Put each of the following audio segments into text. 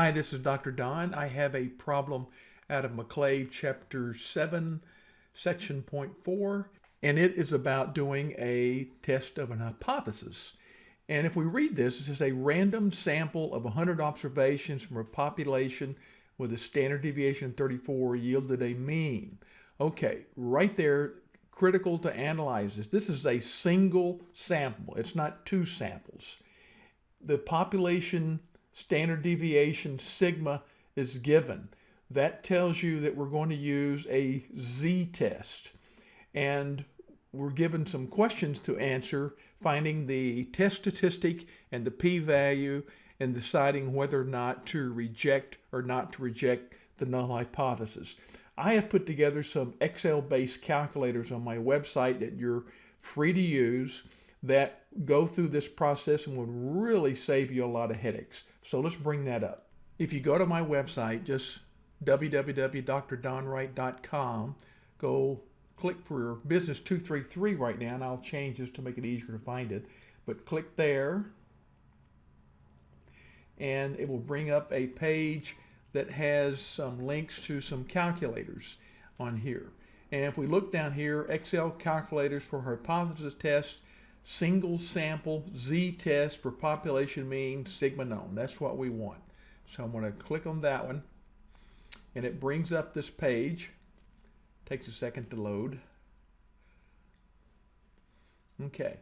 Hi, this is Dr. Don. I have a problem out of McClave chapter 7, section point 4, and it is about doing a test of an hypothesis. And if we read this, it says a random sample of 100 observations from a population with a standard deviation of 34 yielded a mean. Okay, right there, critical to analyze this. This is a single sample. It's not two samples. The population standard deviation sigma is given. That tells you that we're going to use a z-test. And we're given some questions to answer, finding the test statistic and the p-value and deciding whether or not to reject or not to reject the null hypothesis. I have put together some Excel-based calculators on my website that you're free to use that go through this process and would really save you a lot of headaches. So let's bring that up. If you go to my website, just www.drdonwright.com, go click for business 233 right now, and I'll change this to make it easier to find it. But click there, and it will bring up a page that has some links to some calculators on here. And if we look down here, Excel calculators for hypothesis test, single sample z-test for population mean sigma known. That's what we want. So I'm going to click on that one and it brings up this page. Takes a second to load. Okay.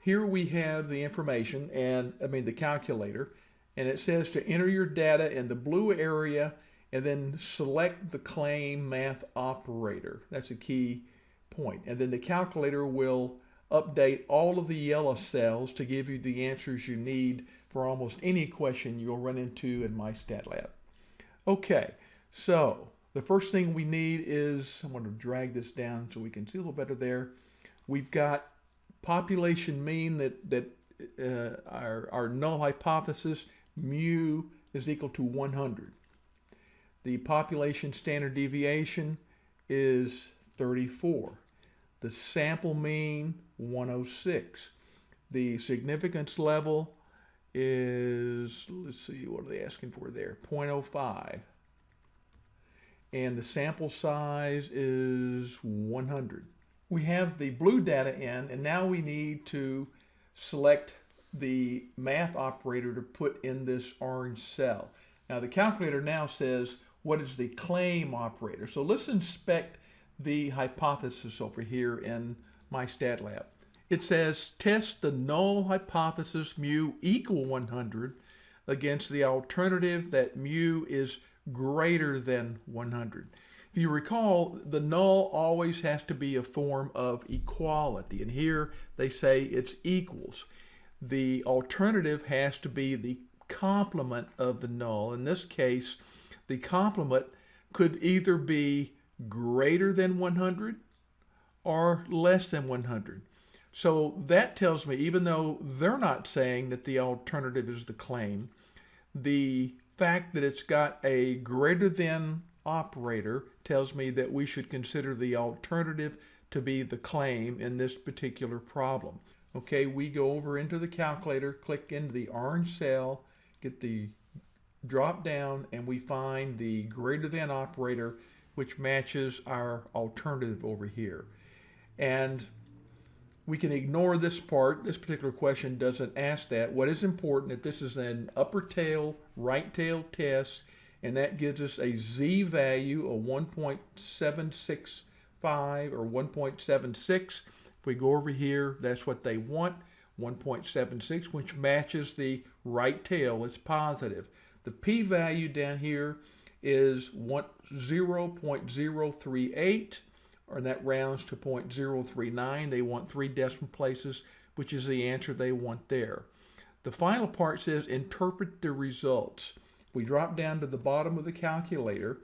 Here we have the information and I mean the calculator and it says to enter your data in the blue area and then select the claim math operator. That's a key point. And then the calculator will update all of the yellow cells to give you the answers you need for almost any question you'll run into in MyStatLab. Okay, so the first thing we need is, I'm going to drag this down so we can see a little better there. We've got population mean that, that uh, our, our null hypothesis, mu is equal to 100. The population standard deviation is 34. The sample mean 106. The significance level is, let's see, what are they asking for there? 0.05. And the sample size is 100. We have the blue data in, and now we need to select the math operator to put in this orange cell. Now the calculator now says, what is the claim operator? So let's inspect the hypothesis over here in MyStatLab. It says test the null hypothesis mu equal 100 against the alternative that mu is greater than 100. If you recall, the null always has to be a form of equality. And here they say it's equals. The alternative has to be the complement of the null. In this case, the complement could either be greater than 100 or less than 100. So that tells me, even though they're not saying that the alternative is the claim, the fact that it's got a greater than operator tells me that we should consider the alternative to be the claim in this particular problem. Okay, we go over into the calculator, click into the orange cell, get the drop down, and we find the greater than operator, which matches our alternative over here. And we can ignore this part. This particular question doesn't ask that. What is important is that this is an upper tail, right tail test, and that gives us a z value of 1.765 or 1.76. If we go over here, that's what they want, 1.76, which matches the right tail. It's positive. The p-value down here is 0.038 or that rounds to 0.039. They want three decimal places, which is the answer they want there. The final part says interpret the results. We drop down to the bottom of the calculator.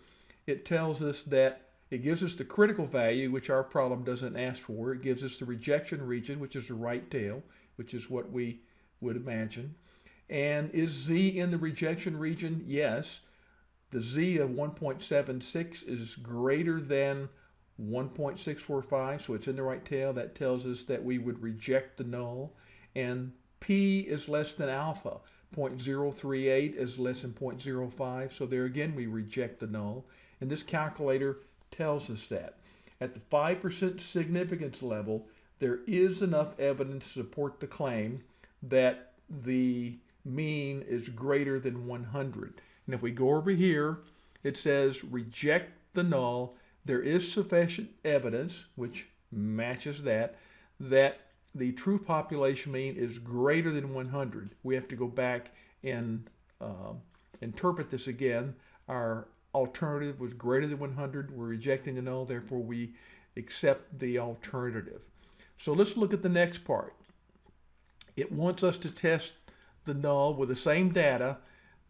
It tells us that it gives us the critical value, which our problem doesn't ask for. It gives us the rejection region, which is the right tail, which is what we would imagine. And is Z in the rejection region? Yes. The Z of 1.76 is greater than 1.645, so it's in the right tail. That tells us that we would reject the null. And P is less than alpha. 0.038 is less than 0.05. So there again, we reject the null. And this calculator tells us that. At the 5% significance level, there is enough evidence to support the claim that the mean is greater than 100. And if we go over here, it says reject the null. There is sufficient evidence, which matches that, that the true population mean is greater than 100. We have to go back and uh, interpret this again. Our alternative was greater than 100. We're rejecting the null, therefore we accept the alternative. So let's look at the next part. It wants us to test the null with the same data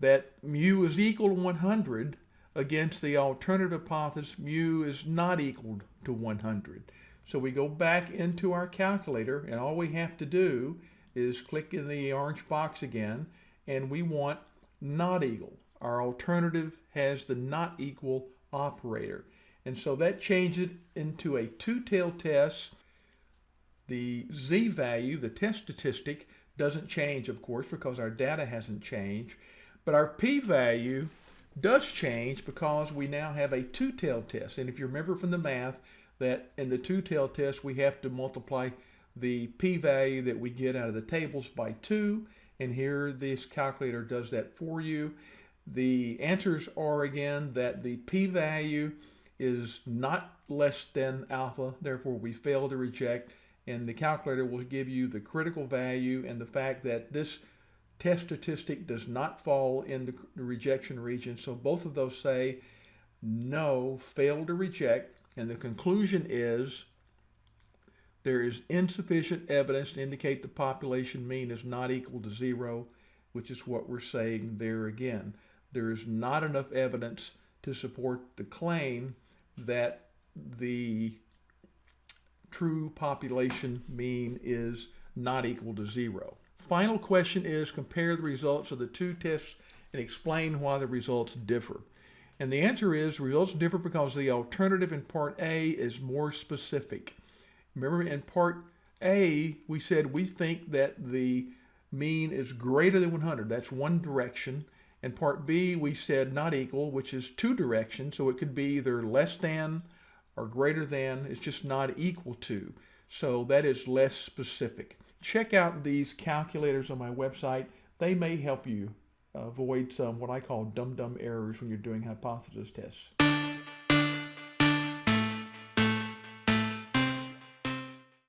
that mu is equal to 100 against the alternative hypothesis mu is not equal to 100. So we go back into our calculator and all we have to do is click in the orange box again and we want not equal. Our alternative has the not equal operator. And so that changes it into a two-tailed test. The z-value, the test statistic, doesn't change, of course, because our data hasn't changed. But our p-value does change because we now have a two-tailed test. And if you remember from the math that in the two-tailed test, we have to multiply the p-value that we get out of the tables by 2. And here this calculator does that for you. The answers are, again, that the p-value is not less than alpha, therefore we fail to reject, and the calculator will give you the critical value and the fact that this test statistic does not fall in the rejection region. So both of those say no, fail to reject, and the conclusion is there is insufficient evidence to indicate the population mean is not equal to zero, which is what we're saying there again. There is not enough evidence to support the claim that the true population mean is not equal to zero. Final question is compare the results of the two tests and explain why the results differ. And the answer is results differ because the alternative in part A is more specific. Remember in part A, we said we think that the mean is greater than 100. That's one direction. And part B, we said not equal, which is two directions. So it could be either less than or greater than. It's just not equal to. So that is less specific. Check out these calculators on my website. They may help you avoid some what I call dumb-dumb errors when you're doing hypothesis tests.